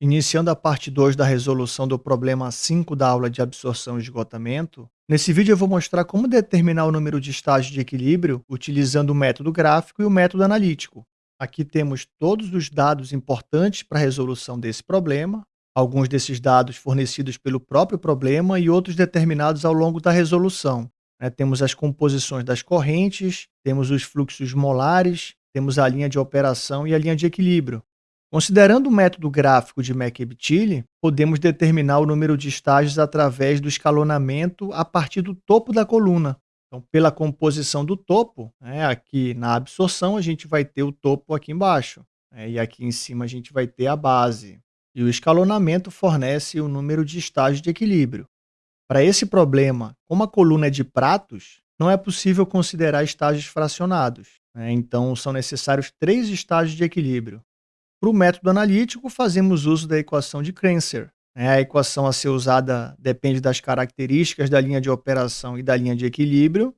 Iniciando a parte 2 da resolução do problema 5 da aula de absorção e esgotamento, nesse vídeo eu vou mostrar como determinar o número de estágios de equilíbrio utilizando o método gráfico e o método analítico. Aqui temos todos os dados importantes para a resolução desse problema, alguns desses dados fornecidos pelo próprio problema e outros determinados ao longo da resolução. É, temos as composições das correntes, temos os fluxos molares, temos a linha de operação e a linha de equilíbrio. Considerando o método gráfico de McEbtile, podemos determinar o número de estágios através do escalonamento a partir do topo da coluna. Então, pela composição do topo, né, aqui na absorção a gente vai ter o topo aqui embaixo, né, e aqui em cima a gente vai ter a base. E o escalonamento fornece o número de estágios de equilíbrio. Para esse problema, como a coluna é de pratos, não é possível considerar estágios fracionados. Né, então, são necessários três estágios de equilíbrio. Para o método analítico, fazemos uso da equação de Krenser. Né? A equação a ser usada depende das características da linha de operação e da linha de equilíbrio.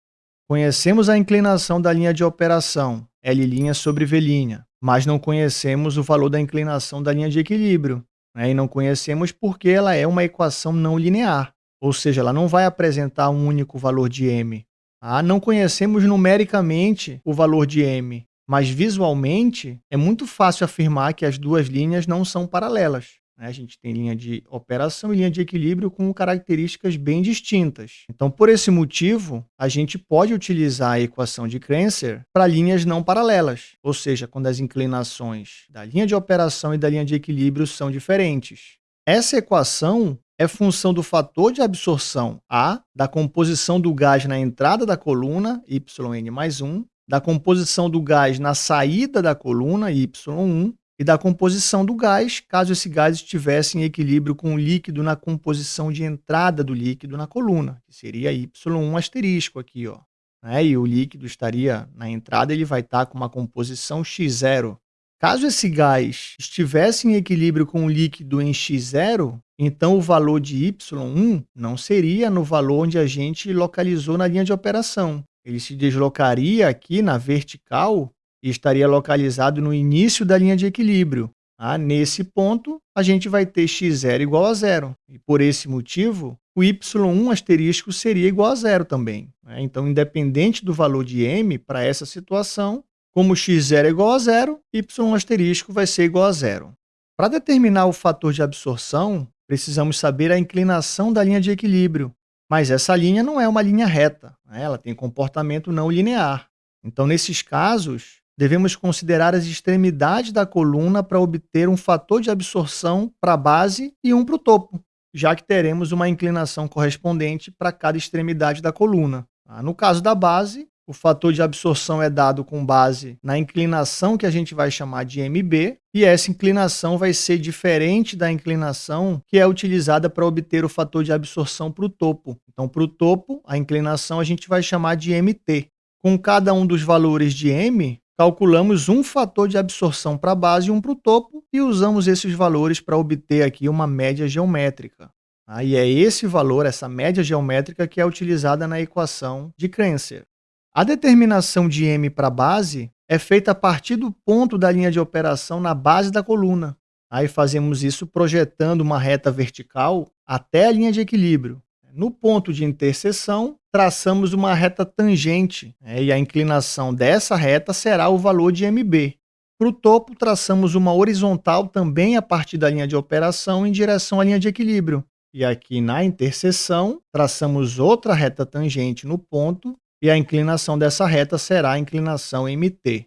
Conhecemos a inclinação da linha de operação, L' sobre V', mas não conhecemos o valor da inclinação da linha de equilíbrio. Né? E não conhecemos porque ela é uma equação não linear, ou seja, ela não vai apresentar um único valor de m. Ah, não conhecemos numericamente o valor de m, mas visualmente é muito fácil afirmar que as duas linhas não são paralelas. Né? A gente tem linha de operação e linha de equilíbrio com características bem distintas. Então, por esse motivo, a gente pode utilizar a equação de Krenser para linhas não paralelas, ou seja, quando as inclinações da linha de operação e da linha de equilíbrio são diferentes. Essa equação é função do fator de absorção A, da composição do gás na entrada da coluna, yn mais 1, da composição do gás na saída da coluna, Y1, e da composição do gás, caso esse gás estivesse em equilíbrio com o líquido na composição de entrada do líquido na coluna, que seria Y1 asterisco aqui, ó. Né? E o líquido estaria na entrada, ele vai estar com uma composição X0. Caso esse gás estivesse em equilíbrio com o líquido em X0, então o valor de Y1 não seria no valor onde a gente localizou na linha de operação, ele se deslocaria aqui na vertical e estaria localizado no início da linha de equilíbrio. Ah, nesse ponto, a gente vai ter x0 igual a zero. E por esse motivo, o y1 asterisco seria igual a zero também. Né? Então, independente do valor de m para essa situação, como x0 é igual a zero, y1 asterisco vai ser igual a zero. Para determinar o fator de absorção, precisamos saber a inclinação da linha de equilíbrio. Mas essa linha não é uma linha reta, né? ela tem comportamento não linear. Então, nesses casos, devemos considerar as extremidades da coluna para obter um fator de absorção para a base e um para o topo, já que teremos uma inclinação correspondente para cada extremidade da coluna. Tá? No caso da base, o fator de absorção é dado com base na inclinação que a gente vai chamar de MB, e essa inclinação vai ser diferente da inclinação que é utilizada para obter o fator de absorção para o topo. Então, para o topo, a inclinação a gente vai chamar de MT. Com cada um dos valores de M, calculamos um fator de absorção para a base e um para o topo, e usamos esses valores para obter aqui uma média geométrica. Aí é esse valor, essa média geométrica, que é utilizada na equação de Krenser. A determinação de m para base é feita a partir do ponto da linha de operação na base da coluna. Aí fazemos isso projetando uma reta vertical até a linha de equilíbrio. No ponto de interseção, traçamos uma reta tangente né, e a inclinação dessa reta será o valor de mb. Para o topo, traçamos uma horizontal também a partir da linha de operação em direção à linha de equilíbrio. E aqui na interseção, traçamos outra reta tangente no ponto e a inclinação dessa reta será a inclinação mt.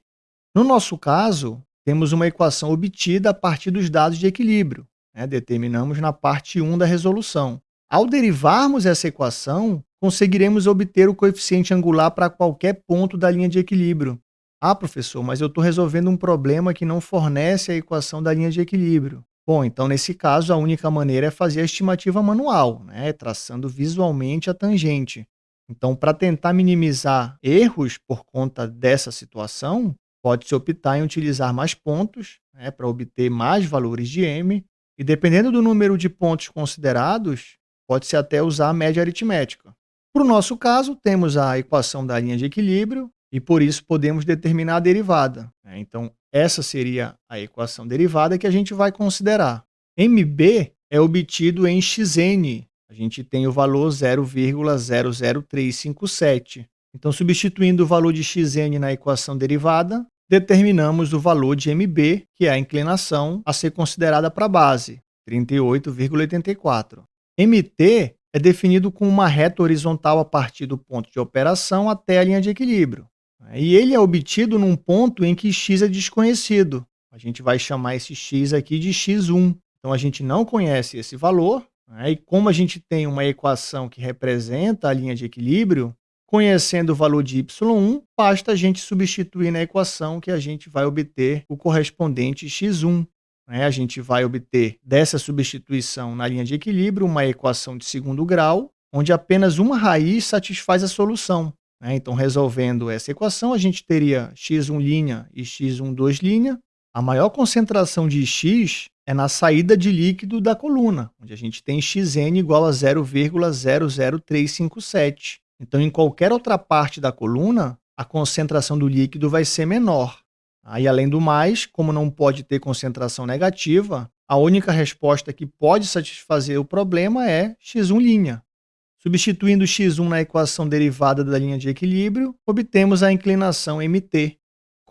No nosso caso, temos uma equação obtida a partir dos dados de equilíbrio, né? determinamos na parte 1 da resolução. Ao derivarmos essa equação, conseguiremos obter o coeficiente angular para qualquer ponto da linha de equilíbrio. Ah, professor, mas eu estou resolvendo um problema que não fornece a equação da linha de equilíbrio. Bom, então nesse caso a única maneira é fazer a estimativa manual, né? traçando visualmente a tangente. Então, para tentar minimizar erros por conta dessa situação, pode-se optar em utilizar mais pontos né, para obter mais valores de m, e dependendo do número de pontos considerados, pode-se até usar a média aritmética. Para o nosso caso, temos a equação da linha de equilíbrio, e por isso podemos determinar a derivada. Né? Então, essa seria a equação derivada que a gente vai considerar. MB é obtido em xn. A gente tem o valor 0,00357. Então, substituindo o valor de xn na equação derivada, determinamos o valor de MB, que é a inclinação a ser considerada para a base, 38,84. MT é definido com uma reta horizontal a partir do ponto de operação até a linha de equilíbrio. E ele é obtido num ponto em que x é desconhecido. A gente vai chamar esse x aqui de x1. Então, a gente não conhece esse valor, né? e como a gente tem uma equação que representa a linha de equilíbrio, conhecendo o valor de y1, basta a gente substituir na equação que a gente vai obter o correspondente x1. Né? A gente vai obter dessa substituição na linha de equilíbrio uma equação de segundo grau, onde apenas uma raiz satisfaz a solução. Né? Então, resolvendo essa equação, a gente teria x1' e x1,2'. A maior concentração de x é na saída de líquido da coluna, onde a gente tem xn igual a 0,00357. Então, em qualquer outra parte da coluna, a concentração do líquido vai ser menor. Aí, além do mais, como não pode ter concentração negativa, a única resposta que pode satisfazer o problema é x1'. Substituindo x1 na equação derivada da linha de equilíbrio, obtemos a inclinação mt.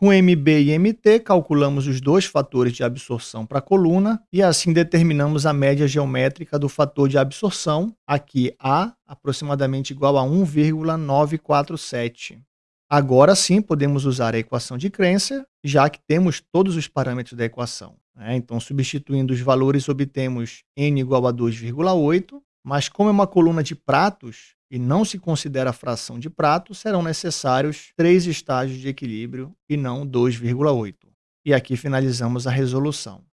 Com MB e MT, calculamos os dois fatores de absorção para a coluna e assim determinamos a média geométrica do fator de absorção, aqui A, aproximadamente igual a 1,947. Agora sim podemos usar a equação de Krenser, já que temos todos os parâmetros da equação. Né? Então, substituindo os valores, obtemos n igual a 2,8 mas como é uma coluna de pratos e não se considera fração de prato, serão necessários três estágios de equilíbrio e não 2,8. E aqui finalizamos a resolução.